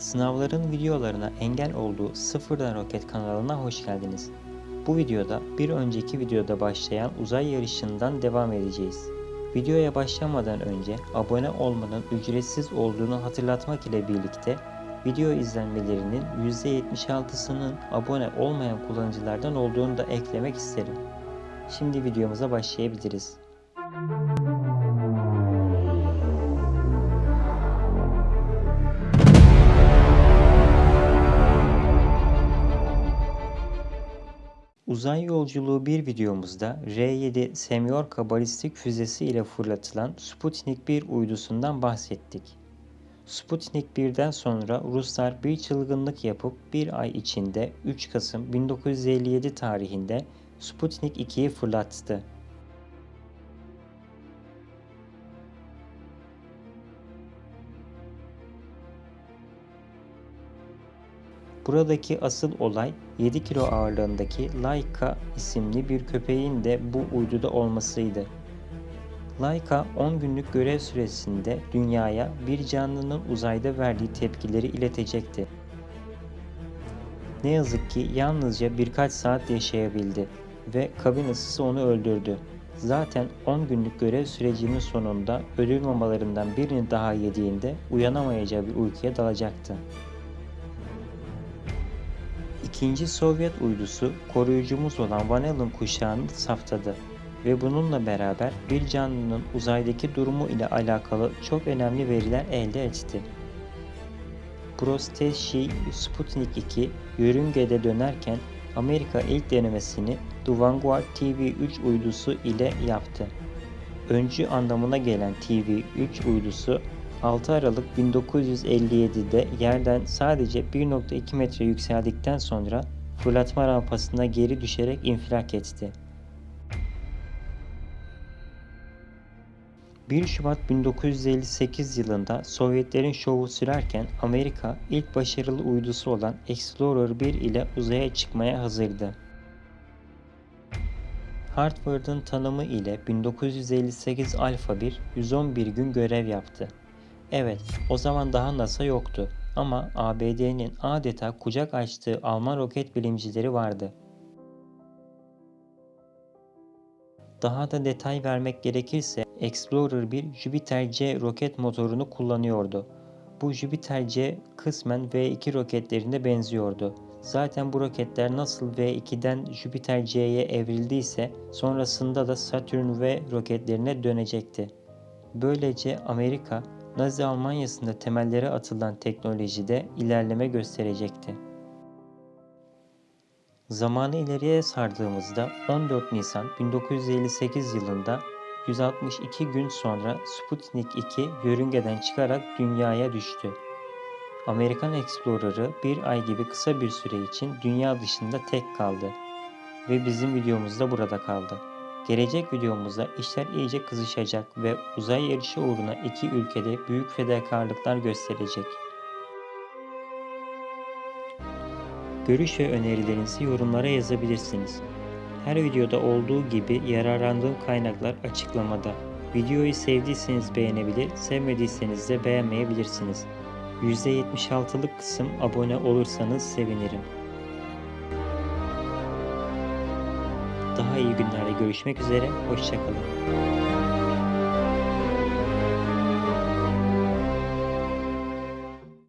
Sınavların videolarına engel olduğu Sıfırdan Roket kanalına hoş geldiniz. Bu videoda bir önceki videoda başlayan uzay yarışından devam edeceğiz. Videoya başlamadan önce abone olmanın ücretsiz olduğunu hatırlatmak ile birlikte video izlenmelerinin %76'sının abone olmayan kullanıcılardan olduğunu da eklemek isterim. Şimdi videomuza başlayabiliriz. Uzay yolculuğu bir videomuzda R-7 Semyorka balistik füzesi ile fırlatılan Sputnik 1 uydusundan bahsettik. Sputnik 1'den sonra Ruslar bir çılgınlık yapıp bir ay içinde 3 Kasım 1957 tarihinde Sputnik 2'yi fırlattı. Buradaki asıl olay 7 kilo ağırlığındaki Laika isimli bir köpeğin de bu uyduda olmasıydı. Laika 10 günlük görev süresinde dünyaya bir canlının uzayda verdiği tepkileri iletecekti. Ne yazık ki yalnızca birkaç saat yaşayabildi ve kabin ısısı onu öldürdü. Zaten 10 günlük görev sürecinin sonunda ödül mamalarından birini daha yediğinde uyanamayacağı bir uykuya dalacaktı. İkinci Sovyet uydusu koruyucumuz olan Van Allen kuşağını saftadı ve bununla beraber bir canlının uzaydaki durumu ile alakalı çok önemli veriler elde etti. Prosteşi Sputnik 2 yörüngede dönerken Amerika ilk denemesini The Vanguard TV-3 uydusu ile yaptı. Öncü anlamına gelen TV-3 uydusu 6 Aralık 1957'de yerden sadece 1.2 metre yükseldikten sonra fırlatma rampasına geri düşerek infilak etti. 1 Şubat 1958 yılında Sovyetlerin şovu sürerken Amerika ilk başarılı uydusu olan Explorer 1 ile uzaya çıkmaya hazırdı. Harvard'ın tanımı ile 1958 Alpha 1 111 gün görev yaptı. Evet, o zaman daha NASA yoktu ama ABD'nin adeta kucak açtığı Alman roket bilimcileri vardı. Daha da detay vermek gerekirse Explorer 1 Jupiter C roket motorunu kullanıyordu. Bu Jupiter C kısmen V2 roketlerine benziyordu. Zaten bu roketler nasıl V2'den Jupiter C'ye evrildiyse sonrasında da Saturn V roketlerine dönecekti. Böylece Amerika Nazi Almanyası'nda temelleri atılan teknolojide ilerleme gösterecekti. Zamanı ileriye sardığımızda 14 Nisan 1958 yılında 162 gün sonra Sputnik 2 yörüngeden çıkarak dünyaya düştü. Amerikan Explorer'ı bir ay gibi kısa bir süre için dünya dışında tek kaldı ve bizim videomuz da burada kaldı. Gelecek videomuzda işler iyice kızışacak ve uzay yarışı uğruna iki ülkede büyük fedakarlıklar gösterecek. Görüş ve önerilerinizi yorumlara yazabilirsiniz. Her videoda olduğu gibi yararlandığım kaynaklar açıklamada. Videoyu sevdiyseniz beğenebilir, sevmediyseniz de beğenmeyebilirsiniz. %76'lık kısım abone olursanız sevinirim. Daha iyi günlerde görüşmek üzere, hoşçakalın.